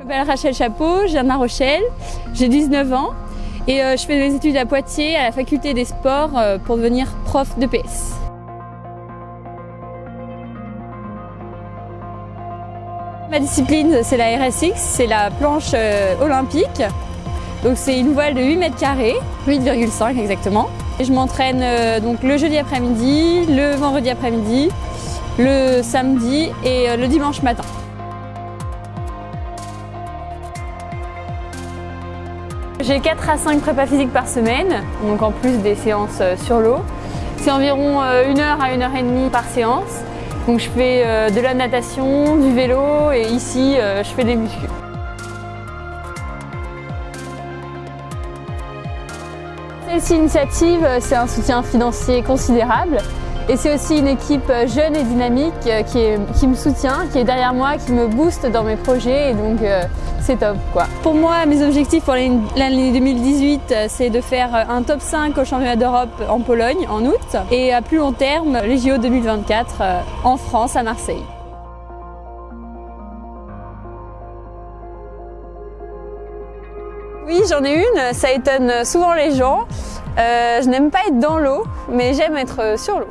Je m'appelle Rachel Chapeau, je viens de Rochelle, j'ai 19 ans et euh, je fais des études à Poitiers à la faculté des sports euh, pour devenir prof de PS. Ma discipline c'est la RSX, c'est la planche euh, olympique. Donc c'est une voile de 8 mètres carrés, 8,5 exactement. Et je m'entraîne donc le jeudi après-midi, le vendredi après-midi, le samedi et le dimanche matin. J'ai 4 à 5 prépas physiques par semaine, donc en plus des séances euh, sur l'eau. C'est environ 1 euh, heure à 1 heure et demie par séance. Donc je fais euh, de la natation, du vélo et ici je fais des muscles. Celle-ci initiative, c'est un soutien financier considérable. Et c'est aussi une équipe jeune et dynamique euh, qui, me soutient, qui est derrière moi, qui me booste dans mes projets et donc euh, c'est top quoi. Pour moi, mes objectifs pour l'année 2018, euh, c'est de faire un top 5 au championnat d'Europe en Pologne en août et à plus long terme, les JO 2024 en France à Marseille. Oui, j'en ai une, ça étonne souvent les gens. je n'aime pas être dans l'eau, mais j'aime être sur l'eau.